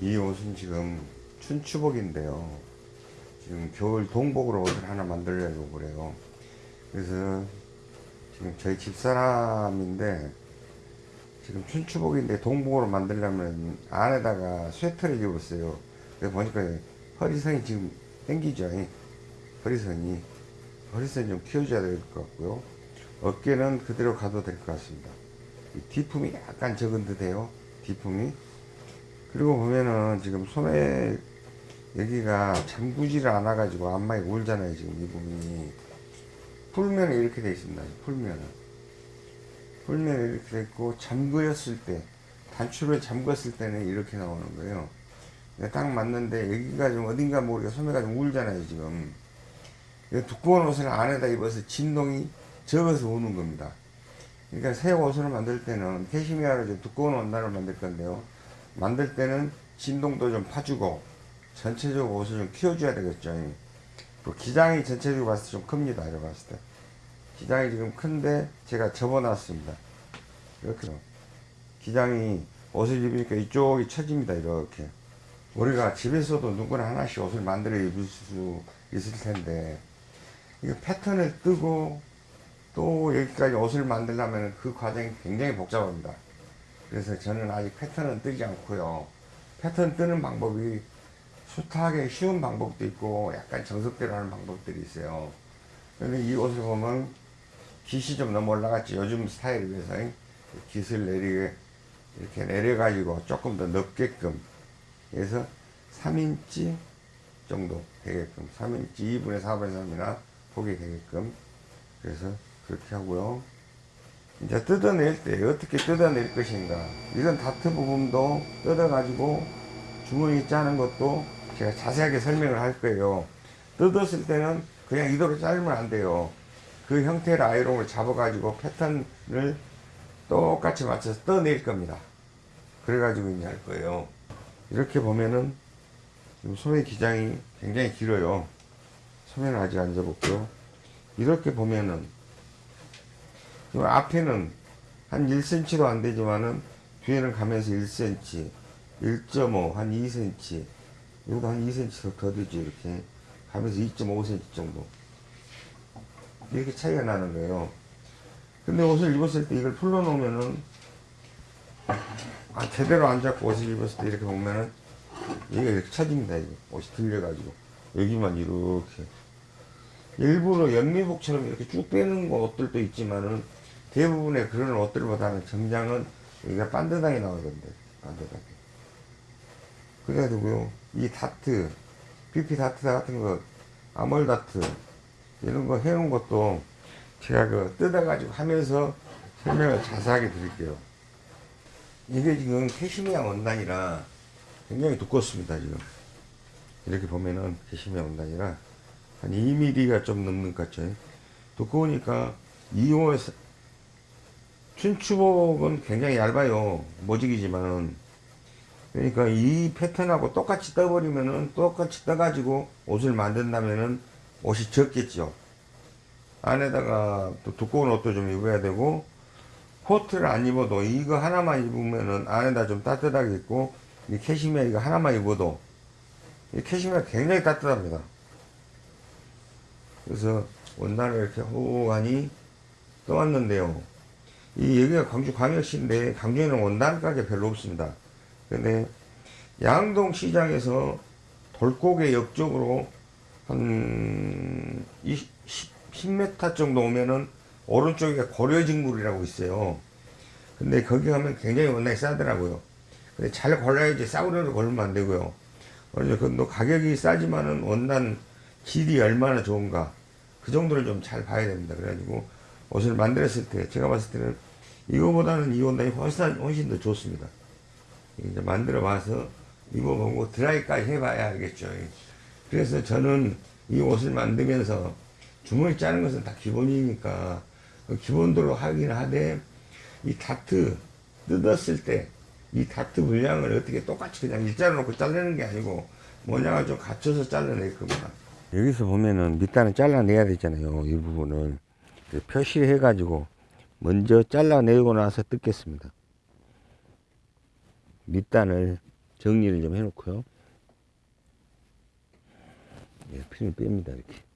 이 옷은 지금 춘추복인데요. 지금 겨울 동복으로 옷을 하나 만들려고 그래요. 그래서 지금 저희 집사람인데 지금 춘추복인데 동복으로 만들려면 안에다가 스웨터를 입었어요. 그래서 보니까 허리선이 지금 땡기죠. 허리선이. 허리선 좀 키워줘야 될 것 같고요. 어깨는 그대로 가도 될 것 같습니다. 이 뒤품이 약간 적은 듯해요. 뒤품이. 그리고 보면은 지금 소매 여기가 잠그지를 않아 가지고 안마에 울잖아요 지금 이 부분이. 풀면은 이렇게 되어 있습니다 풀면은. 풀면은 이렇게 되어 있고 잠그였을 때 단추를 잠갔을 때는 이렇게 나오는 거예요. 딱 맞는데 여기가 좀 어딘가 모르게 소매가 좀 울잖아요 지금. 두꺼운 옷을 안에다 입어서 진동이 적어서 우는 겁니다. 그러니까 새 옷을 만들 때는 캐시미어로 좀 두꺼운 원단을 만들 건데요 만들 때는 진동도 좀 파주고 전체적으로 옷을 좀 키워줘야 되겠죠. 그 기장이 전체적으로 봤을 때 좀 큽니다. 이렇게 봤을 때. 기장이 지금 큰데 제가 접어놨습니다. 이렇게. 기장이 옷을 입으니까 이쪽이 처집니다. 이렇게. 우리가 집에서도 누구나 하나씩 옷을 만들어 입을 수 있을 텐데, 이거 패턴을 뜨고 또 여기까지 옷을 만들려면 그 과정이 굉장히 복잡합니다. 그래서 저는 아직 패턴은 뜨지 않고요. 패턴 뜨는 방법이 숱하게 쉬운 방법도 있고 약간 정석대로 하는 방법들이 있어요. 근데 이 옷을 보면 깃이 좀 너무 올라갔지. 요즘 스타일에 비해서 깃을 내리게 이렇게 내려가지고 조금 더 넓게끔 그래서 3인치 정도 되게끔 3인치 2분의 4분의 3이나 보게 되게끔 그래서 그렇게 하고요. 이제 뜯어낼 때 어떻게 뜯어낼 것인가. 이런 다트 부분도 뜯어 가지고 주머니 짜는 것도 제가 자세하게 설명을 할 거예요. 뜯었을 때는 그냥 이대로 자르면 안 돼요. 그 형태의 아이롱을 잡아 가지고 패턴을 똑같이 맞춰서 떠낼 겁니다. 그래 가지고 이제 할 거예요. 이렇게 보면은 소매 기장이 굉장히 길어요. 소매는 아직 안 접었고요. 이렇게 보면은 앞에는 한 1cm도 안 되지만은 뒤에는 가면서 1cm 1.5 한 2cm 여기도 한 2cm 더 되죠 이렇게. 가면서 2.5cm 정도. 이렇게 차이가 나는 거예요. 근데 옷을 입었을 때 이걸 풀러 놓으면은 아 제대로 안 잡고 옷을 입었을 때 이렇게 보면은 여기가 이렇게 쳐집니다 이게. 옷이 들려가지고. 여기만 이렇게. 일부러 연미복처럼 이렇게 쭉 빼는 옷들도 있지만은 대부분의 그런 옷들보다는 정장은 여기가 반듯하게 나오던데 반듯하게 그래가지고요 이 다트 PP 다트 같은 거 아몰 다트 이런 거 해놓은 것도 제가 그 뜯어가지고 하면서 설명을 자세하게 드릴게요. 이게 지금 캐시미아 원단이라 굉장히 두껍습니다 지금. 이렇게 보면은 캐시미아 원단이라 한 2mm가 좀 넘는 것 같죠. 두꺼우니까 이용해서 춘추복은 굉장히 얇아요. 모직이지만 그러니까 이 패턴하고 똑같이 떠버리면은 똑같이 떠가지고 옷을 만든다면은 옷이 적겠죠. 안에다가 또 두꺼운 옷도 좀 입어야 되고 코트를 안 입어도 이거 하나만 입으면은 안에다 좀 따뜻하게 입고 이 캐시미어 이거 하나만 입어도 이 캐시미어 굉장히 따뜻합니다. 그래서 원단을 이렇게 호호하니 떠왔는데요 이 여기가 광주 광역시인데 광주에는 원단 가게 별로 없습니다. 근데 양동 시장에서 돌고개 옆쪽으로 한 20, 10m 정도 오면은 오른쪽에 고려직물이라고 있어요. 근데 거기 가면 굉장히 원단이 싸더라고요. 근데 잘 골라야지 싸구려로 걸면 안 되고요. 그래서 그 가격이 싸지만은 원단 질이 얼마나 좋은가 그 정도를 좀 잘 봐야 됩니다. 그래가지고 옷을 만들었을 때 제가 봤을 때는 이거보다는 이 원단이 훨씬, 훨씬 더 좋습니다. 이제 만들어 봐서 입어보고 드라이까지 해봐야 알겠죠. 그래서 저는 이 옷을 만들면서 주머니 짜는 것은 다 기본이니까 그 기본대로 하긴 하되 이 다트 뜯었을 때 이 다트 물량을 어떻게 똑같이 그냥 일자로 놓고 자르는 게 아니고 모양을 좀 갖춰서 잘라낼 겁니다. 여기서 보면은 밑단을 잘라내야 되잖아요. 이 부분을 표시해 가지고 먼저 잘라내고 나서 뜯겠습니다. 밑단을 정리를 좀 해놓고요. 예, 필을 뺍니다, 이렇게.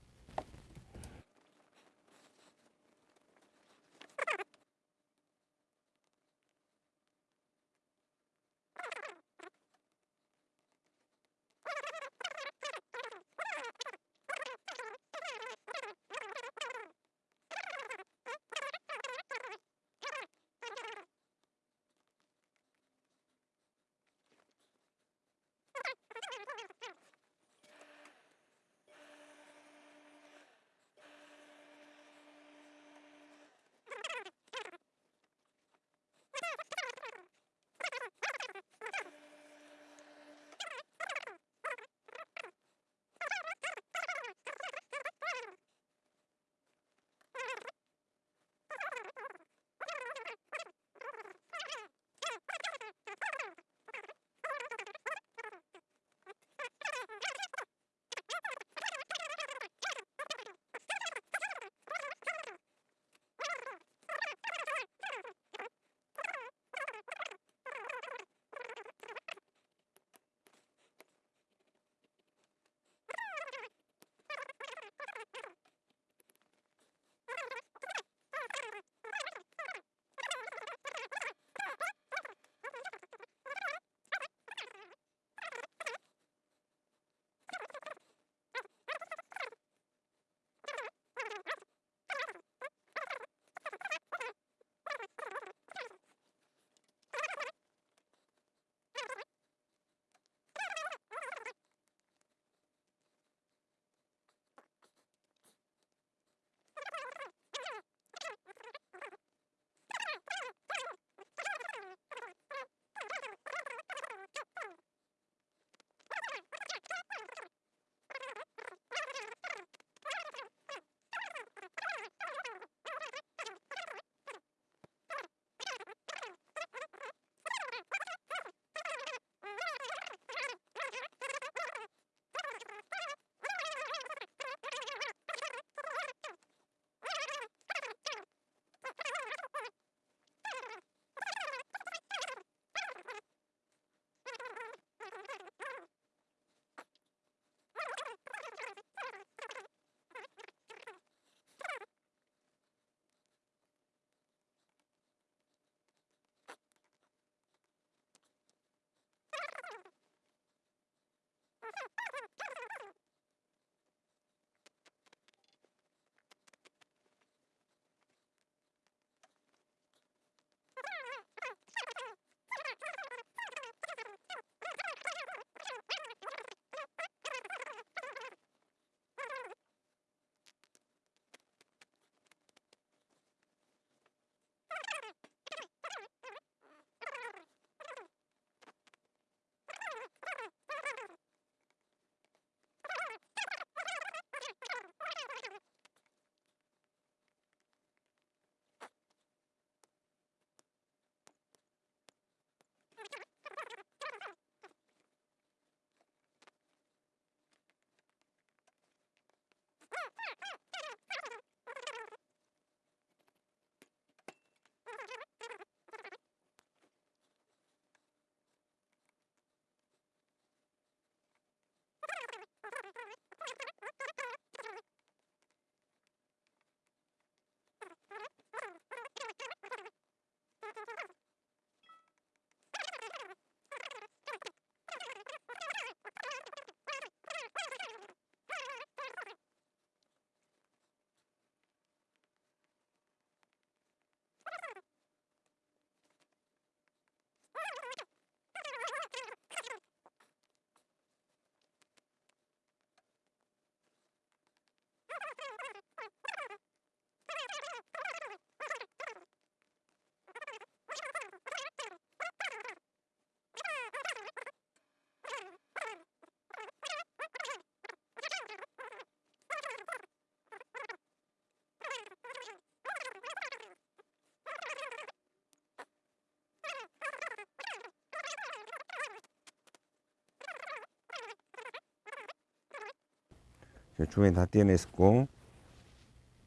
주변에 다 떼어냈고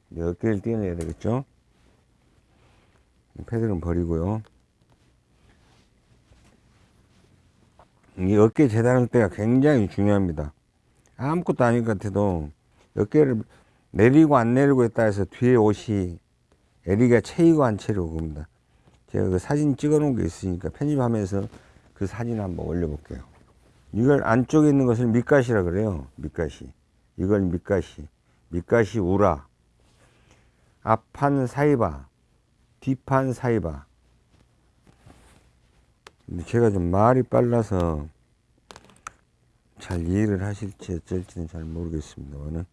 몇 개를 떼어내야 되겠죠 패드는 버리고요 이 어깨 재단할 때가 굉장히 중요합니다. 아무것도 아닌 것 같아도 어깨를 내리고 안 내리고에 따라서 뒤에 옷이 에리가 채이고 안 채이고 그럽니다. 제가 그 사진 찍어 놓은 게 있으니까 편집하면서 그 사진 한번 올려 볼게요. 이걸 안쪽에 있는 것을 밑가시라 그래요. 밑가시. 이걸 밑가시. 밑가시 우라. 앞판 사이바. 뒷판 사이바. 제가 좀 말이 빨라서 잘 이해를 하실지 어쩔지는 잘 모르겠습니다만은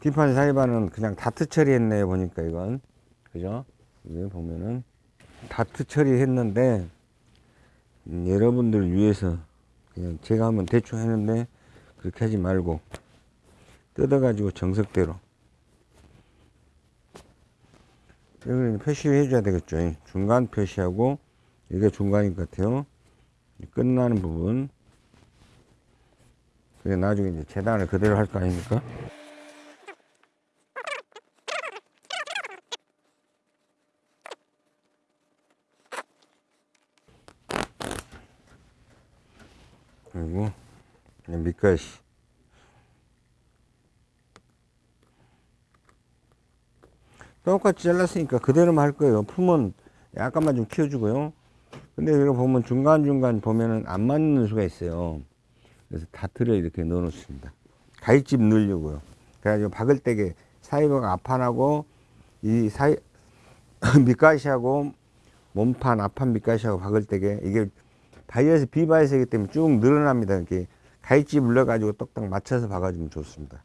뒷판 사이바는 그냥 다트 처리했네요 보니까 이건 그죠? 이게 보면은 다트 처리했는데 음, 여러분들 위해서 그냥 제가 하면 대충 했는데 그렇게 하지 말고 뜯어가지고 정석대로. 여기는 표시해 줘야 되겠죠. 중간 표시하고 이게 중간인 것 같아요. 끝나는 부분. 그게 나중에 이제 재단을 그대로 할 거 아닙니까 그리고 밑가시. 똑같이 잘랐으니까 그대로만 할 거예요. 품은 약간만 좀 키워주고요. 근데 이거 보면 중간중간 보면은 안 맞는 수가 있어요. 그래서 다트를 이렇게 넣어 놓습니다. 가위집 넣으려고요. 그래가지고 박을 때게 사이버가 앞판하고 이 사이 밑가시하고 몸판 앞판 見返し하고 박을 때에 이게 바이어스 비바이어스이기 때문에 쭉 늘어납니다. 이렇게 가위집을 넣어가지고 똑딱 맞춰서 박아주면 좋습니다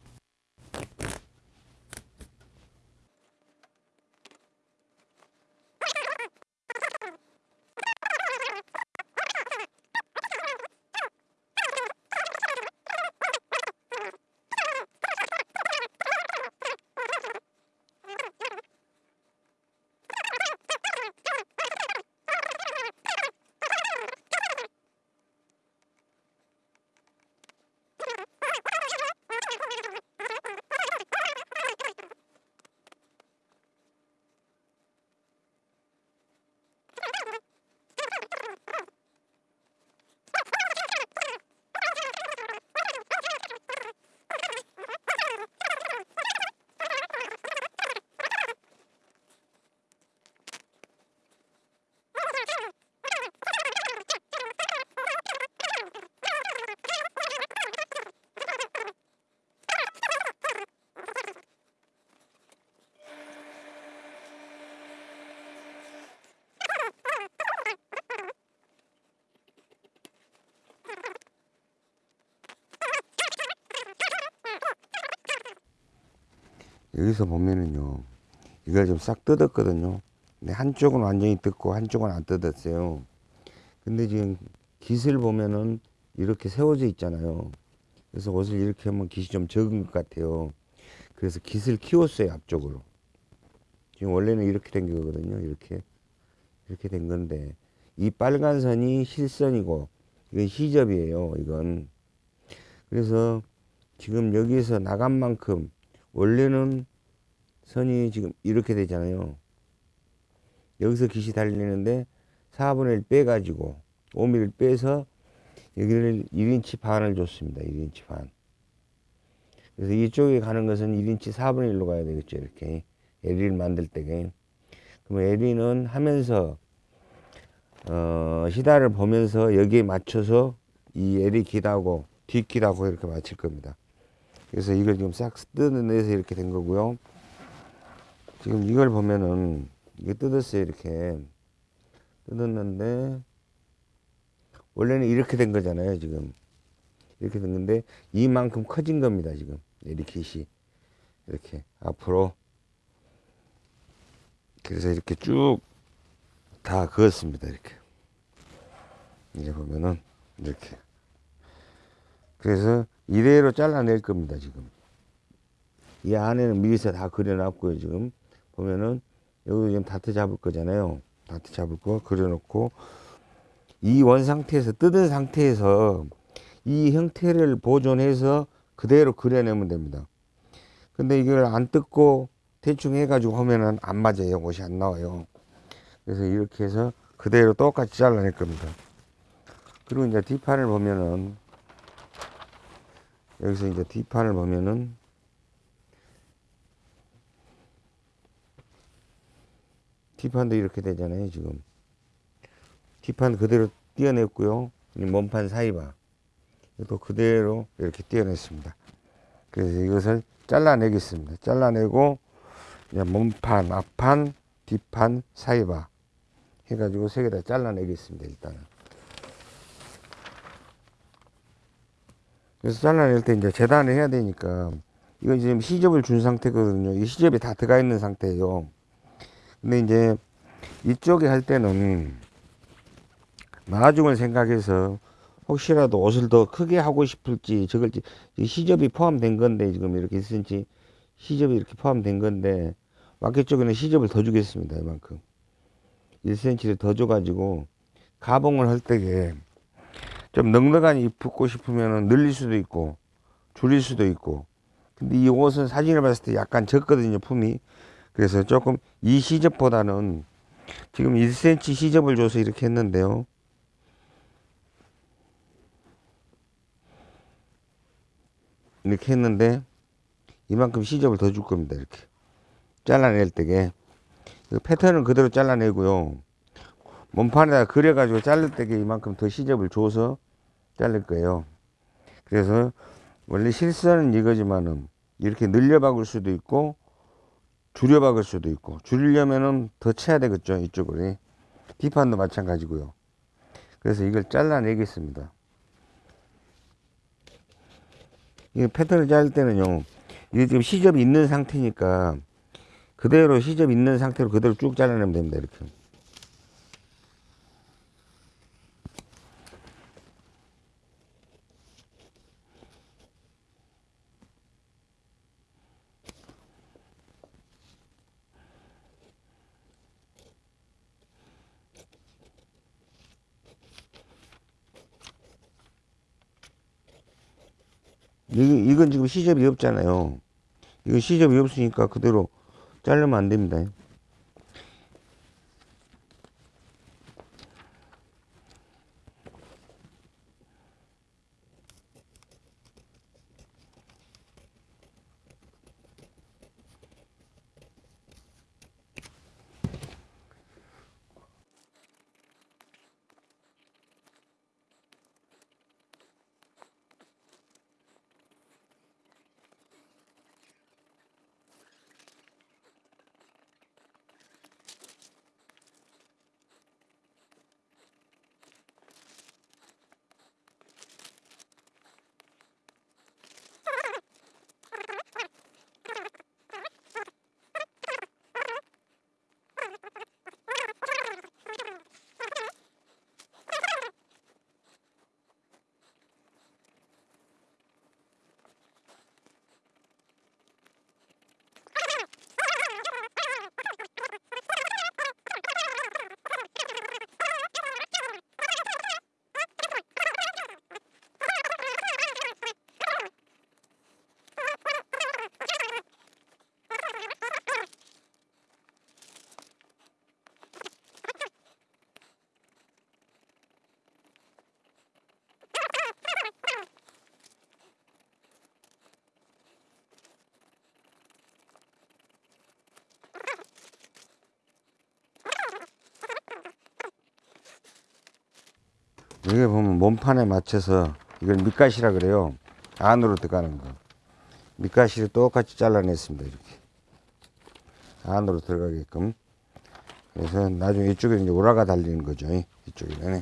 여기서 보면은요 이걸 좀 싹 뜯었거든요. 근데 한쪽은 완전히 뜯고 한쪽은 안 뜯었어요. 근데 지금 깃을 보면은 이렇게 세워져 있잖아요. 그래서 옷을 이렇게 하면 깃이 좀 적은 것 같아요. 그래서 깃을 키웠어요 앞쪽으로. 지금 원래는 이렇게 된 거거든요 이렇게. 이렇게 된 건데 이 빨간 선이 실선이고 이건 시접이에요 이건. 그래서 지금 여기서 나간 만큼 원래는 선이 지금 이렇게 되잖아요. 여기서 깃이 달리는데 4분의 1 빼가지고 5mm를 빼서 여기를 1인치 반을 줬습니다. 1인치 반. 그래서 이쪽에 가는 것은 1인치 4분의 1로 가야 되겠죠. 이렇게. LE를 만들 때게. 그러면 LE는 하면서, 어, 시다를 보면서 여기에 맞춰서 이 LE 기다고 뒷기다고 이렇게 맞출 겁니다. 그래서 이걸 지금 싹 뜯어내서 이렇게 된 거고요. 지금 이걸 보면은 이게 뜯었어요 이렇게. 뜯었는데 원래는 이렇게 된 거잖아요 지금. 이렇게 된 건데 이만큼 커진 겁니다 지금. 이렇게 이렇게 앞으로. 그래서 이렇게 쭉 다 그었습니다 이렇게. 이제 보면은 이렇게. 그래서 이대로 잘라낼 겁니다 지금 이 안에는 미리서 다 그려놨고요 지금 보면은 여기 지금 다트 잡을 거잖아요. 다트 잡을 거 그려놓고 이 원 상태에서 뜯은 상태에서 이 형태를 보존해서 그대로 그려내면 됩니다. 근데 이걸 안 뜯고 대충 해가지고 하면은 안 맞아요. 옷이 안 나와요. 그래서 이렇게 해서 그대로 똑같이 잘라낼 겁니다. 그리고 이제 뒷판을 보면은 여기서 이제 뒷판을 보면은 뒷판도 이렇게 되잖아요 지금. 뒷판 그대로 띄어냈고요. 이 몸판 사이바. 또 그대로 이렇게 띄어냈습니다. 그래서 이것을 잘라내겠습니다. 잘라내고 몸판 앞판 뒷판 사이바 해가지고 세 개 다 잘라내겠습니다 일단은 그래서 잘라낼 때 이제 재단을 해야 되니까 이건 지금 시접을 준 상태거든요. 이 시접이 다 들어가 있는 상태예요. 근데 이제 이쪽에 할 때는 나중을 생각해서 혹시라도 옷을 더 크게 하고 싶을지 이 시접이 포함된 건데 지금 이렇게 1cm 시접이 이렇게 포함된 건데 와켓 쪽에는 시접을 더 주겠습니다 이만큼. 1cm를 더 줘가지고 가봉을 할 때에 좀 넉넉하니 입고 싶으면 늘릴 수도 있고 줄일 수도 있고. 근데 이 옷은 사진을 봤을 때 약간 적거든요 품이. 그래서 조금 이 시접보다는 지금 1cm 시접을 줘서 이렇게 했는데요. 이렇게 했는데 이만큼 시접을 더 줄 겁니다 이렇게. 잘라낼 때게. 그 패턴은 그대로 잘라내고요. 몸판에다 그려 가지고 자를 때게 이만큼 더 시접을 줘서 자를 거예요. 그래서 원래 실수는 이거지만은 이렇게 늘려 박을 수도 있고 줄여 박을 수도 있고 줄이려면은 더 쳐야 되겠죠 이쪽으로. 뒷판도 마찬가지고요. 그래서 이걸 잘라내겠습니다. 이 패턴을 자를 때는요 이게 지금 시접이 있는 상태니까 그대로 시접 있는 상태로 그대로 쭉 잘라내면 됩니다 이렇게 이, 이건 지금 시접이 없잖아요. 이거 시접이 없으니까 그대로 자르면 안 됩니다. 여기 보면 몸판에 맞춰서 이걸 밑가시라 그래요. 안으로 들어가는 거. 밑가시를 똑같이 잘라냈습니다. 이렇게. 안으로 들어가게끔. 그래서 나중에 이쪽에 이제 오라가 달리는 거죠. 이쪽에는.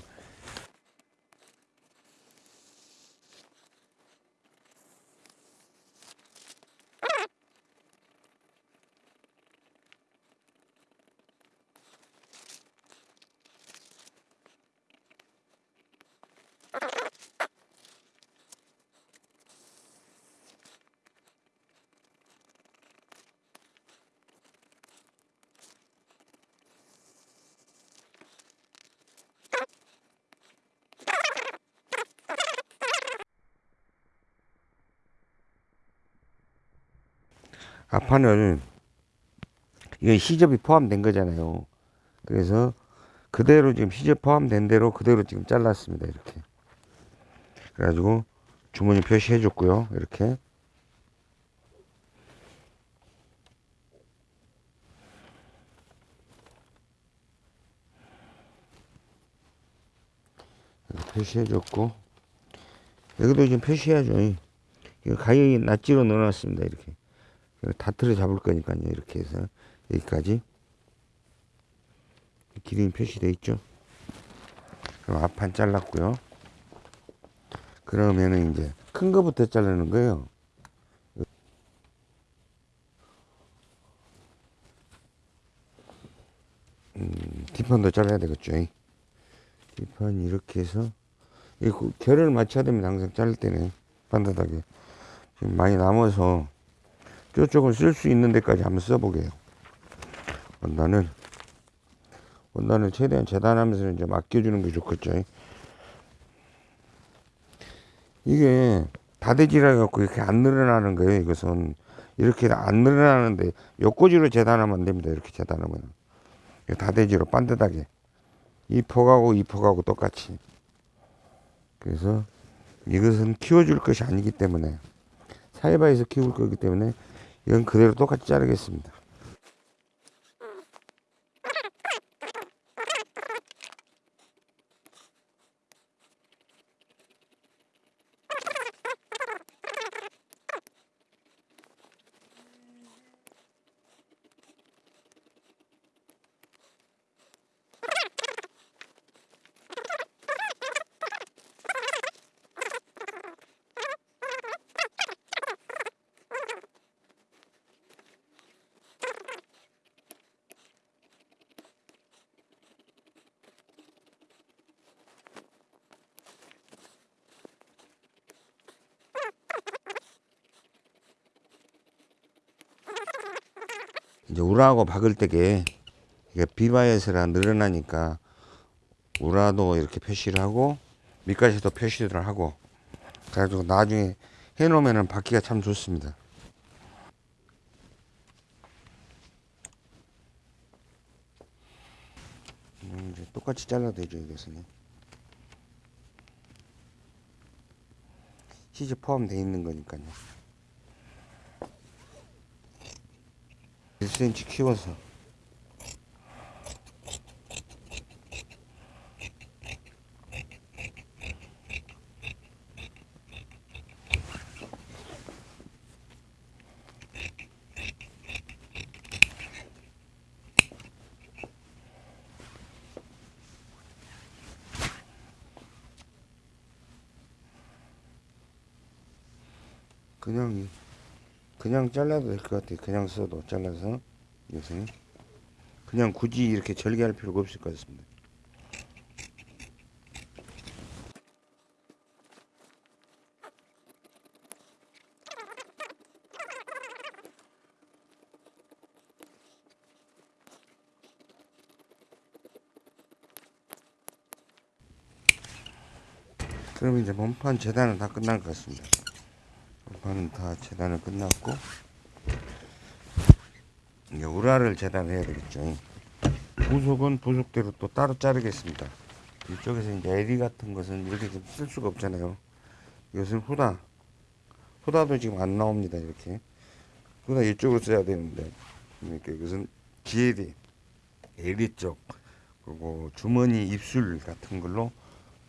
앞판을 이게 시접이 포함된 거잖아요. 그래서 그대로 지금 시제 포함된 대로 그대로 지금 잘랐습니다. 이렇게. 그래가지고 주머니 표시해 줬고요. 이렇게. 표시해 줬고 여기도 지금 표시해야죠. 이거 가격이 낫지로 넣어놨습니다. 이렇게. 다트를 잡을 거니까요. 이렇게 해서 여기까지 기름이 표시되어 있죠. 그럼 앞판 잘랐고요. 그러면은 이제 큰 거부터 자르는 거예요. 음, 뒷판도 잘라야 되겠죠. 뒷판 이렇게 해서 이그 결을 맞춰야 됩니다. 항상 자를 때는 반듯하게 지금 많이 남아서 저쪽을 쓸수 있는 데까지 한번 써보게요. 원단을 원단을 최대한 재단하면서 이제 맡겨주는 게 좋겠죠. 이게 다대지라 갖고 이렇게 안 늘어나는 거예요. 이것은 이렇게 안 늘어나는데 옆꽂이로 재단하면 안 됩니다. 이렇게 재단하면 다대지로 반듯하게 이 폭하고 이 폭하고 똑같이 그래서 이것은 키워줄 것이 아니기 때문에 사이바에서 키울 거기 때문에 이건 그대로 똑같이 자르겠습니다. 이제 우라하고 박을 때게 이게 비바이어스라 늘어나니까 우라도 이렇게 표시를 하고 밑까지도 표시를 하고 그래가지고 나중에 해놓으면은 받기가 참 좋습니다. 음, 이제 똑같이 잘라도 되죠 이것은 시즈 포함되어 있는 거니까요. 1cm 키워서 그냥 그냥 잘라도 될 것 같아요. 그냥 써도 잘라서 이것은 그냥 굳이 이렇게 절개할 필요가 없을 것 같습니다. 그럼 이제 몸판 재단은 다 끝난 것 같습니다. 몸판은 다 재단을 끝났고 이제 우라를 재단해야 되겠죠. 부속은 부속대로 또 따로 자르겠습니다. 이쪽에서 이제 에리 같은 것은 이렇게 좀 쓸 수가 없잖아요. 이것은 후다. 후다도 지금 안 나옵니다. 이렇게. 후다 이쪽으로 써야 되는데. 이렇게 이것은 GL이 에리 쪽 그리고 주머니 입술 같은 걸로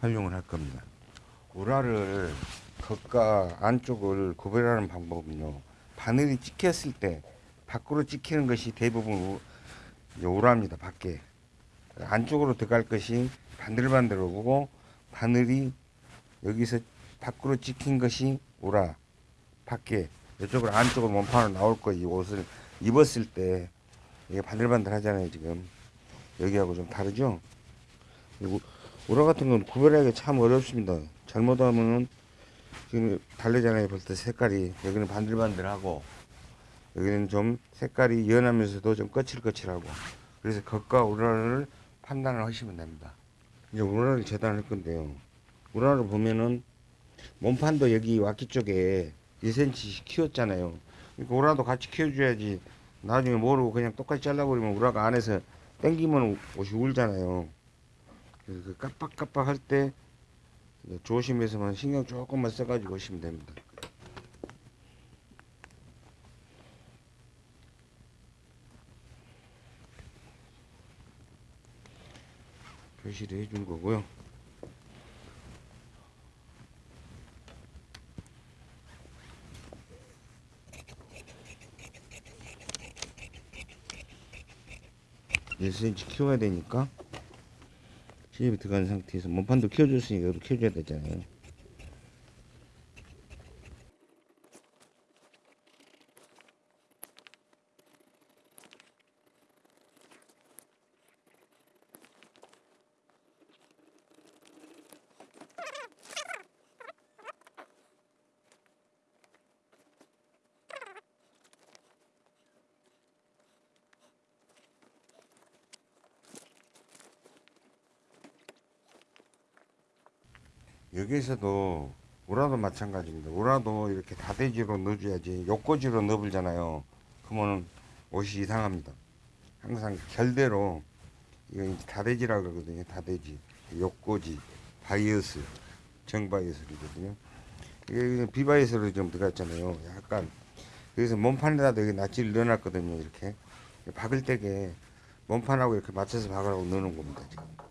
활용을 할 겁니다. 우라를 겉과 안쪽을 구별하는 방법은요. 바늘이 찍혔을 때 밖으로 찍히는 것이 대부분 우라입니다. 밖에. 안쪽으로 들어갈 것이 반들반들하고 바늘이 여기서 밖으로 찍힌 것이 우라 밖에 이쪽으로 안쪽으로 몸판으로 나올 거이 옷을 입었을 때. 이게 반들반들 하잖아요 지금. 여기하고 좀 다르죠? 그리고 우라 같은 건 구별하기가 참 어렵습니다. 잘못하면은 지금 다르잖아요 벌써 색깔이. 여기는 반들반들하고 여기는 좀 색깔이 연하면서도 좀 거칠거칠하고 그래서 겉과 우라를 판단을 하시면 됩니다. 이제 우라를 재단할 건데요. 우라를 보면은 몸판도 여기 와키 쪽에 1cm씩 키웠잖아요. 그러니까 우라도 같이 키워줘야지 나중에 모르고 그냥 똑같이 잘라버리면 우라가 안에서 땡기면 옷이 울잖아요. 그래서 그 깜빡깜빡 할 때 조심해서만 신경 조금만 써가지고 하시면 됩니다. 표시를 해준 거고요. 일 c m 키워야 되니까 시집이 들어간 상태에서 몸판도 키워줬으니까 이것도 키워줘야 되잖아요. 여기에서도 우라도 마찬가지입니다. 우라도 이렇게 다대지로 넣어줘야지 욕고지로 넣어불잖아요. 그러면 옷이 이상합니다. 항상 결대로 이거 이제 縦地라고 그러거든요. 다대지, 욕고지, 바이어스, 정바이어스거든요. 이게 비바이어스로 좀 들어갔잖아요. 약간 그래서 몸판에다도 여기 notch를 넣어놨거든요. 이렇게 박을 때에 몸판하고 이렇게 맞춰서 박으라고 넣어놓은 겁니다. 지금.